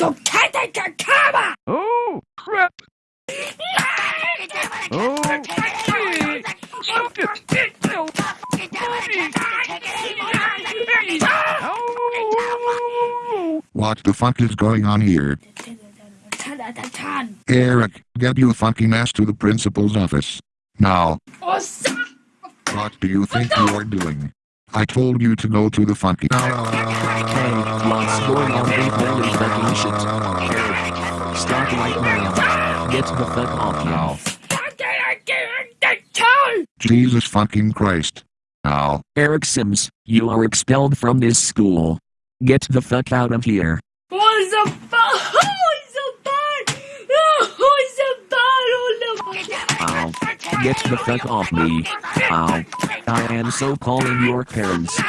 Du kettige Kammer! Oh, crap. Oh, shit. Stop it. No. Oh. What the fuck is going on here? Eric, get you fucking ass to the principal's office. Now, what do you think you are doing? I told you to go to the fucking. Hey, what's going on with holy fucking shit? Stop right now. Get the fuck off now. Jesus fucking Christ. Now, Eric Sims, you are expelled from this school. Get the fuck out of here. Oh, so bad! Get the fuck off me. Ow. I am so calling your parents.